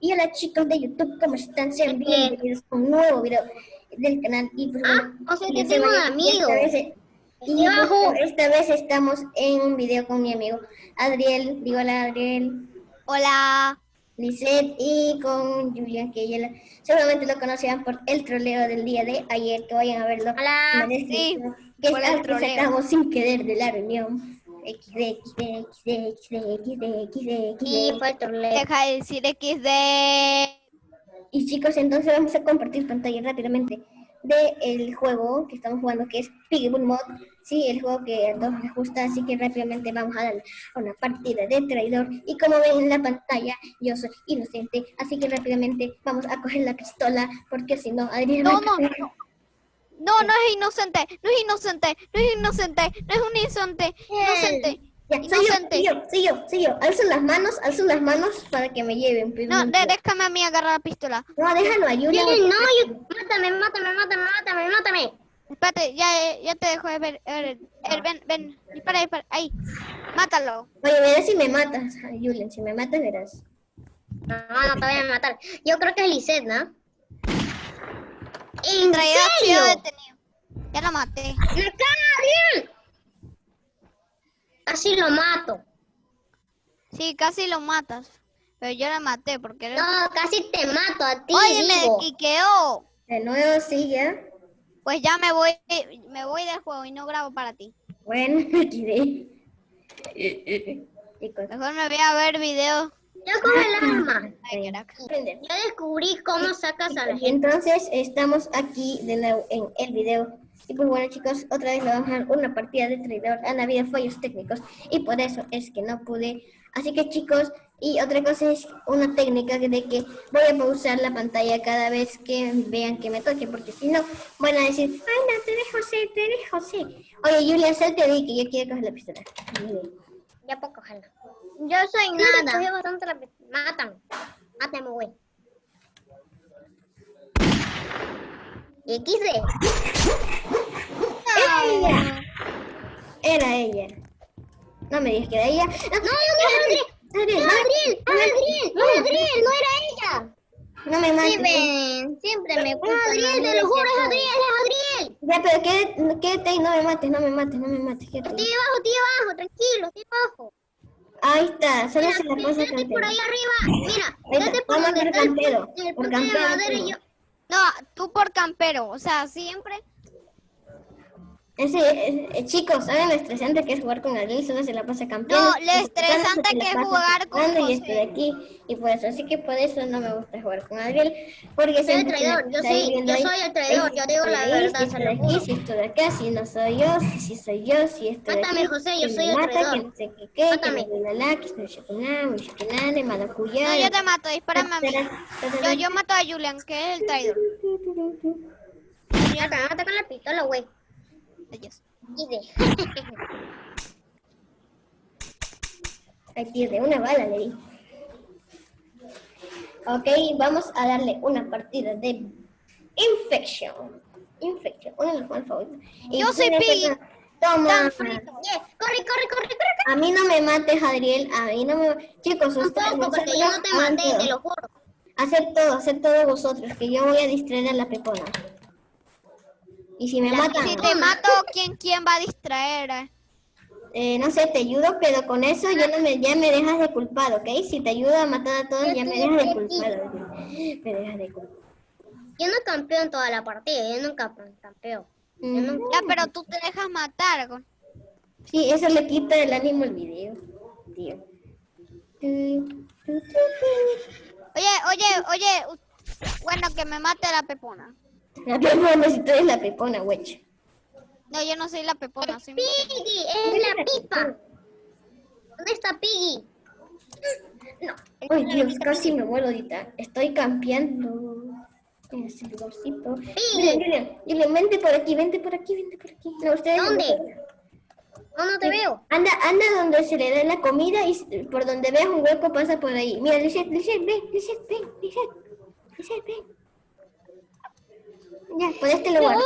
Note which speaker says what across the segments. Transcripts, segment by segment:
Speaker 1: Y hola chicos de YouTube, ¿cómo están? Sean bienvenidos a un nuevo video del canal. Y pues,
Speaker 2: ah, o sea que tengo un amigo.
Speaker 1: Y esta vez estamos en un video con mi amigo Adriel. Digo hola Adriel.
Speaker 2: Hola.
Speaker 1: Lisette y con Julia, que ella seguramente lo conocían por el troleo del día de ayer, que vayan a verlo.
Speaker 2: Hola, sí,
Speaker 1: que es el que sacamos sin querer de la reunión. XD, XD, XD, XD, XD, XD,
Speaker 2: Sí, fue. Deja de decir XD.
Speaker 1: Y chicos, entonces vamos a compartir pantalla rápidamente del juego que estamos jugando, que es Piggybull Mod. Sí, el juego que a todos les gusta, así que rápidamente vamos a dar una partida de traidor. Y como ven en la pantalla, yo soy inocente, así que rápidamente vamos a coger la pistola, porque si no, Adrián...
Speaker 2: No, no, no. No, no es inocente, no es inocente, no es inocente, no es un inocente, inocente.
Speaker 1: Ya, inocente. Soy yo, soy yo, soy yo, Alzo las manos, alzo las manos para que me lleven.
Speaker 2: No, déjame a mí agarrar la pistola.
Speaker 1: No, déjalo a Julia.
Speaker 2: no, yo, mátame, mátame, mátame, mátame, mátame. Espérate, ya, ya te dejo de ver. ver, ven, ven, dispara, dispara, ahí. Mátalo.
Speaker 1: Oye, verás si me matas, Julian, si me matas verás.
Speaker 2: No, no te voy a matar. Yo creo que es Lisette, ¿no?
Speaker 1: ¿En serio? detenido.
Speaker 2: Ya lo maté. ¡Me bien! Casi lo mato. Sí, casi lo matas. Pero yo la maté porque... No, casi te mato a ti, Oye, me quiqueó.
Speaker 1: De nuevo, sí, ya.
Speaker 2: Pues ya me voy, me voy del juego y no grabo para ti.
Speaker 1: Bueno, me quedé.
Speaker 2: Mejor me voy a ver videos yo con el arma. Yo descubrí cómo sacas a la gente.
Speaker 1: Entonces, estamos aquí de nuevo en el video. Y pues bueno chicos, otra vez le vamos a dar una partida de traidor. Han habido fallos técnicos y por eso es que no pude. Así que chicos, y otra cosa es una técnica de que voy a pausar la pantalla cada vez que vean que me toque, porque si no, van a decir, ay no, te dejo ser, te dejo ser. Oye Julia, salte de que yo quiero coger la pistola.
Speaker 2: Ya puedo cogerla. Yo soy nada. Cogió bastante la... Mátame. Mátame, güey. XD.
Speaker 1: Ella. Era ella. No me digas que era ella.
Speaker 2: No, no, no, Adriel. Adriel. Adriel. Adriel. No, Adriel. No era ella.
Speaker 1: No me mates.
Speaker 2: Siempre, siempre me culpan. Adriel, te lo juro, es Adriel, es Adriel.
Speaker 1: Ya, pero quédate, quédate ahí, no me mates, no me mates, no me mates.
Speaker 2: Estoy abajo, estoy abajo, tranquilo, estoy abajo.
Speaker 1: Ahí está, solo se la pasa
Speaker 2: por ahí arriba, mira, vete por
Speaker 1: donde campero,
Speaker 2: el,
Speaker 1: por campero.
Speaker 2: Yo... No, tú por campero, o sea, siempre
Speaker 1: ese, chicos, ¿saben lo estresante que es jugar con Adriel? Solo se la pasa campeón.
Speaker 2: No, lo estresante que es jugar con José.
Speaker 1: Y estoy aquí, y por eso, así que por eso no me gusta jugar con Adriel. Porque
Speaker 2: soy el traidor, yo soy, yo soy el traidor, yo digo la verdad.
Speaker 1: Si estoy aquí, si estoy acá, si no soy yo, si, si soy yo, si estoy
Speaker 2: Mátame, José, yo soy el mata, traidor.
Speaker 1: Que no sé qué, qué, Mátame. que me la que.
Speaker 2: No, yo te mato, dispárame a mí. Yo, yo mato a Julian, que es el traidor. Mátame, mátame con la pistola, güey. Adiós.
Speaker 1: Aquí de una bala le di. Ok, vamos a darle una partida de Infection. Infection, uno de los más favoritos.
Speaker 2: Yo soy Piggy.
Speaker 1: Toma.
Speaker 2: Corre, corre, corre, corre,
Speaker 1: A mí no me mates, Adriel. A mí no me Chicos,
Speaker 2: ustedes. No, porque yo no te maté, te lo juro.
Speaker 1: Haced todo, haced todo vosotros, que yo voy a distraer a la pepona. Y si me matan...
Speaker 2: Si te mato, ¿quién, quién va a distraer?
Speaker 1: Eh, no sé, te ayudo, pero con eso ya, no me, ya me dejas de culpado, ¿ok? Si te ayudo a matar a todos, ya me dejas de culpado. Me dejas de culpado.
Speaker 2: Yo no campeo en toda la partida, yo nunca campeo. Mm. Ya, pero tú te dejas matar.
Speaker 1: Sí, eso le quita el ánimo al video, tío.
Speaker 2: Oye, oye, oye, bueno, que me mate la pepona.
Speaker 1: La pepona, si tú eres la pepona, güey.
Speaker 2: No, yo no soy la pepona. Soy Piggy, es la pipa. ¿Dónde está Piggy?
Speaker 1: No. Ay, Dios, casi me muero ahorita. Estoy campeando en ese lugarcito. Julian, Julian, Julian, vente por aquí, vente por aquí, vente por aquí.
Speaker 2: No, ustedes ¿Dónde? No, no te veo.
Speaker 1: Anda, anda donde se le da la comida y por donde veas un hueco pasa por ahí. Mira, Lisette, Lisette, ven, Lisette, ven, Lisette, Lisette, ven. Ya, por este lugar.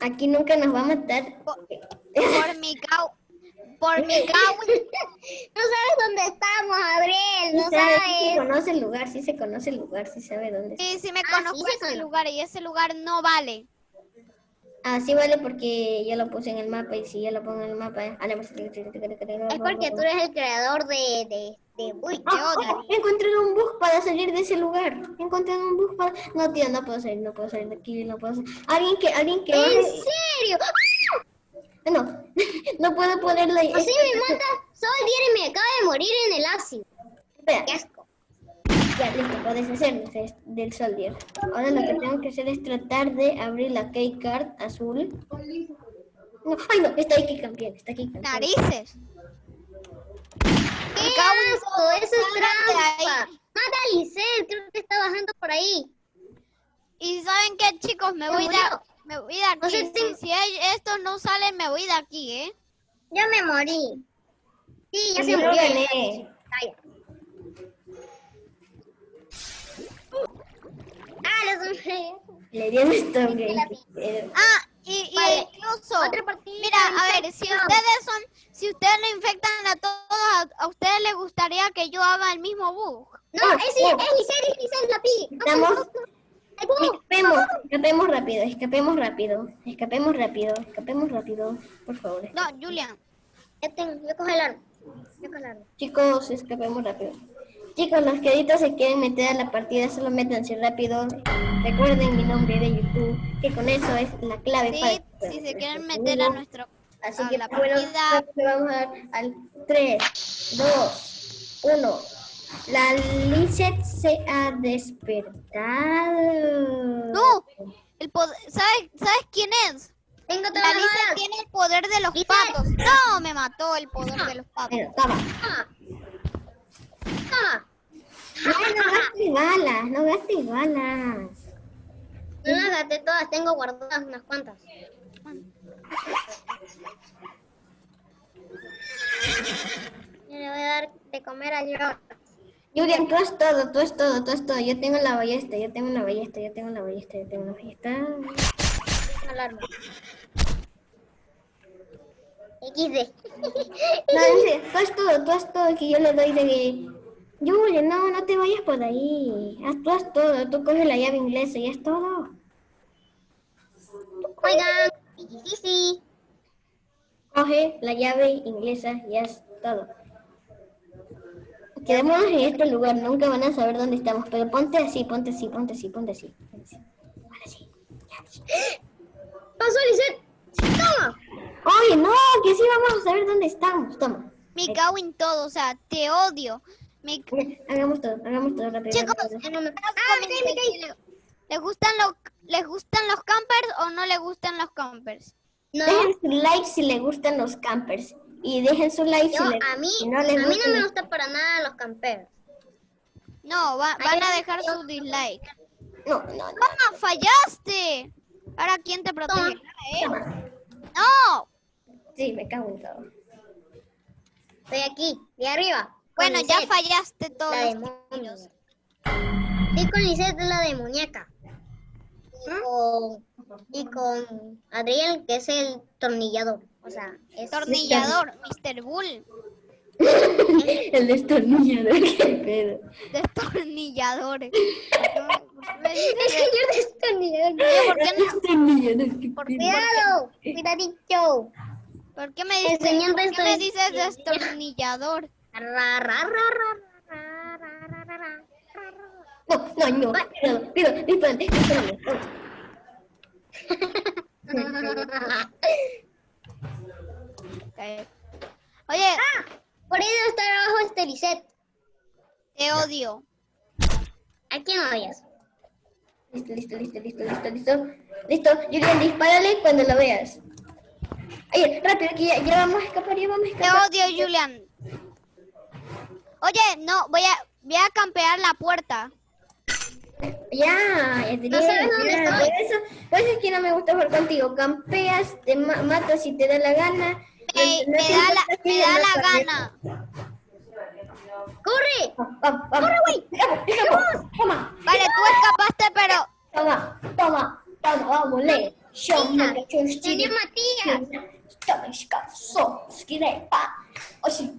Speaker 1: Aquí nunca nos va a matar.
Speaker 2: Por, mi cau por mi Gawain.
Speaker 3: no sabes dónde estamos, Gabriel. No
Speaker 1: Sí sabe, sí se
Speaker 3: sabes.
Speaker 1: conoce el lugar, sí se conoce el lugar, sí sabe dónde está.
Speaker 2: Sí, sí me
Speaker 3: Ah, sí,
Speaker 2: conozco
Speaker 3: se
Speaker 2: ese
Speaker 3: conoce.
Speaker 2: lugar y ese lugar no vale.
Speaker 1: Ah, sí vale porque ya lo puse en el mapa y si ya lo pongo en el mapa... Pues,
Speaker 3: Es porque tú eres el creador de... de,
Speaker 2: odio.
Speaker 1: ah, he encontrado un bug para salir de ese lugar. He encontrado un bug para... No, tío, no puedo salir, no puedo salir de aquí, no puedo salir. Alguien que, alguien que
Speaker 3: ¿En serio?
Speaker 1: Ah, No, no puedo ponerle...
Speaker 3: Así me mata Soldier y me acaba de morir en el ácido.
Speaker 1: Espera,
Speaker 3: Qué asco.
Speaker 1: ya, listo, puedes hacerlo de- del soldier. Ahora lo que tengo que hacer es tratar de abrir la keycard azul. No, ay no, está aquí campeón, está aquí campeón.
Speaker 2: Narices.
Speaker 3: ¡Qué asco! Eso es trampa. Mata a Lisette, creo que está bajando por ahí.
Speaker 2: Y saben qué, chicos, me
Speaker 3: Se
Speaker 2: voy de, me voy de aquí.
Speaker 3: No sé
Speaker 2: si,
Speaker 3: si-
Speaker 2: estos no salen, me voy de aquí, ¿eh?
Speaker 3: Ya me morí. Sí, ya se
Speaker 1: yo
Speaker 3: murió. Ah, los hombres.
Speaker 1: Le di a Stone Game. pero-
Speaker 2: Ah, y, y
Speaker 3: Vale,
Speaker 2: incluso, mira, a ver, si ustedes son, si ustedes lo infectan a todos, gustaría que yo haga el mismo bug.
Speaker 3: No,
Speaker 1: Ah,
Speaker 3: es,
Speaker 1: oh.
Speaker 3: es Lisette, es Lisette la pi. ¿cómo?
Speaker 1: Escapemos, escapemos rápido, escapemos rápido, escapemos rápido, escapemos rápido, por favor.
Speaker 2: No, Julian.
Speaker 3: Ya tengo, yo cojo el arma. Yo cojo el arma.
Speaker 1: Chicos, escapemos rápido. Chicos, los que ahorita se quieren meter a la partida, solo métanse rápido. Recuerden mi nombre de YouTube, que con eso es la clave
Speaker 2: Sí,
Speaker 1: para
Speaker 2: si se quieren meter a nuestro...
Speaker 1: Así
Speaker 2: a
Speaker 1: que
Speaker 2: la
Speaker 1: bueno,
Speaker 2: partida.
Speaker 1: le vamos a dar al 3, 2, 1. La Lizeth se ha despertado.
Speaker 2: No, el poder, ¿sabes, ¿sabes quién es?
Speaker 3: Tengo
Speaker 2: La
Speaker 3: balas.
Speaker 2: tiene el poder de los patos. No, me mató el poder de los patos.
Speaker 1: Bueno, toma. No, no gastes balas, no gastes balas.
Speaker 3: No las gasté todas, tengo guardadas unas cuantas. Le voy a dar de comer a George.
Speaker 1: Julian, tú es todo, tú es todo, tú es todo. Yo tengo la ballesta, yo tengo una ballesta, yo tengo una ballesta, yo tengo una ballesta.
Speaker 3: Alarma. XD.
Speaker 1: No, serio, tú es todo, tú es todo que yo le doy de... Julian, no, no te vayas por ahí. Haz, tú haz todo, tú coges la llave inglesa y es todo.
Speaker 3: Oigan. Sí, sí.
Speaker 1: Coge la llave inglesa y es todo. Quedémonos en este lugar, nunca van a saber dónde estamos, pero ponte así, ponte así, ponte así, ponte así. Ponte así. Ahora sí.
Speaker 3: Pasó Lisette. Toma.
Speaker 1: Oye, no, que sí vamos a saber dónde estamos. Toma.
Speaker 2: Me cago en todo, o sea, te odio. Me
Speaker 1: Hagamos todo, hagamos todo rápido.
Speaker 2: Chicos,
Speaker 1: rápido.
Speaker 3: Ah, me-
Speaker 2: Ah,
Speaker 3: Ah, me caí, me caí.
Speaker 2: ¿Le- ¿Les gustan los les gustan los campers o no les gustan los campers?
Speaker 3: No.
Speaker 1: Dejen su like si les gustan los campers. Y dejen su like
Speaker 3: Yo,
Speaker 1: si, les-
Speaker 3: a mí,
Speaker 1: si no
Speaker 3: a mí no me gusta para nada los camperos.
Speaker 2: No, va- van a dejar su dislike.
Speaker 1: No, no, no.
Speaker 2: ¡Ah, fallaste! Ahora quién te.
Speaker 1: Toma.
Speaker 2: No.
Speaker 1: Sí, me cago en todo.
Speaker 3: Estoy aquí, de arriba.
Speaker 2: Bueno, ya fallaste todos
Speaker 3: La
Speaker 2: los.
Speaker 3: Estoy con Lisette, la. Y con, y con Adriel, que es el tornillador. O sea, es...
Speaker 2: Tornillador, Mr. Bull.
Speaker 1: El destornillador, qué pedo.
Speaker 2: Destornillador. ¿Por qué
Speaker 3: El señor destornillador.
Speaker 2: ¿por qué no?
Speaker 1: destornillador, qué
Speaker 2: ¿Por.
Speaker 3: Cuidado, cuidadito.
Speaker 2: por qué me dices, por qué me dices
Speaker 3: destornillador. ra, ra, ra,
Speaker 2: Oye,
Speaker 3: Ah, por ahí debe estar abajo este Lisette.
Speaker 2: te odio.
Speaker 3: ¿A quién odias?
Speaker 1: Listo, listo, listo, listo, listo, listo. Listo, Julian, dispárale cuando lo veas. Oye, rápido, que ya, ya vamos a escapar, ya vamos a
Speaker 2: Te
Speaker 1: escapar.
Speaker 2: odio, Julian. Oye, no, voy a, voy a campear la puerta.
Speaker 1: Ya, ya te
Speaker 3: No sabes dónde
Speaker 1: ya,
Speaker 3: estoy.
Speaker 1: Por eso, por eso es que no me gusta jugar contigo. Campeas, te ma- matas si te da la gana
Speaker 2: me, da la, me da la gana.
Speaker 3: ¡Corre!
Speaker 1: ¡Corre, güey! Ah, ah, ah, vamos ¡Toma!
Speaker 2: Vale, tú escapaste, pero...
Speaker 1: Toma, toma, toma, vamos, le. Yo me Tenía
Speaker 3: Matías.
Speaker 1: Yo me escapó, esquirepa.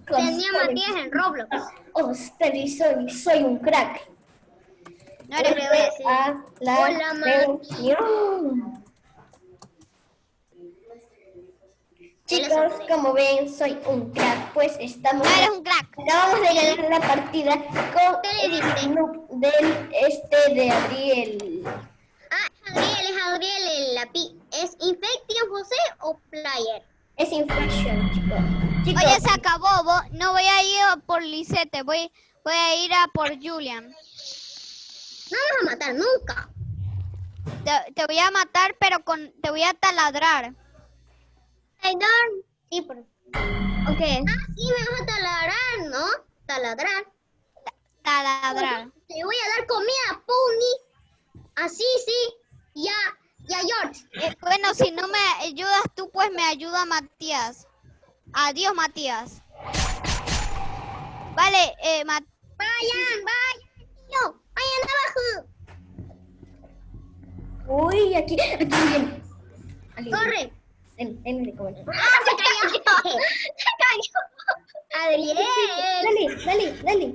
Speaker 3: Tenía Matías en Roblox.
Speaker 1: Oh, Osterizo, soy soy un crack.
Speaker 2: No
Speaker 3: le voy a decir. Hola,
Speaker 1: Matías. Chicos, como ven, soy un crack, pues estamos...
Speaker 2: No eres un crack.
Speaker 1: Acabamos de ganar la partida con
Speaker 3: ¿Qué le
Speaker 1: el noob del este de Adriel.
Speaker 3: Ah, Adriel, es Adriel el lápiz. ¿Es Infection José o Player?
Speaker 1: Es Infection, chicos. Chicos,
Speaker 2: Oye, se acabó. vo- No voy a ir por Lisette, voy, voy a ir a por Julian.
Speaker 3: No vamos a matar nunca.
Speaker 2: Te, te voy a matar, pero con te voy a taladrar.
Speaker 3: Traidor. Sí, por... Ok. Ah, sí, me vas a taladrar, ¿no? Taladrar.
Speaker 2: Taladrar.
Speaker 3: Te voy a dar comida, Pony. Así, sí. Ya, ya, George.
Speaker 2: Eh, bueno, si no me ayudas tú, pues me ayuda Matías. Adiós, Matías. Vale, eh, Ma-
Speaker 3: Vayan, vayan, tío. Vayan abajo.
Speaker 1: uy, aquí, aquí
Speaker 3: Corre.
Speaker 1: Ven, ven, ven, ven.
Speaker 3: ¡Ah, se cayó! ¡Se cayó! Adriel.
Speaker 1: Dale, dale, dale.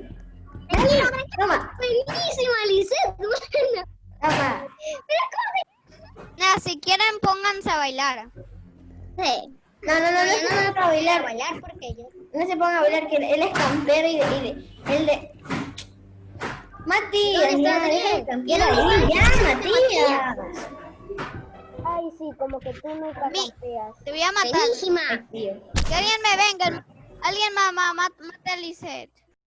Speaker 3: Dale.
Speaker 1: Toma,
Speaker 3: Buenísima, Lisette. Buena.
Speaker 1: toma.
Speaker 2: Nada, si quieren pónganse a bailar.
Speaker 3: Sí.
Speaker 1: No, no, no, no, se
Speaker 3: no
Speaker 1: pongan a bailar.
Speaker 3: bailar porque yo...
Speaker 1: No se pongan a bailar, que él es campero y de... Y de él de... Matías, deja de campear
Speaker 3: ¿Y Ay, sí, como que tú nunca
Speaker 2: Mi-
Speaker 3: campeas.
Speaker 2: Te voy a matar.
Speaker 3: Buenísima.
Speaker 1: Tío.
Speaker 2: Que alguien me venga. Alguien ma, ma, ma- mate a Lisette.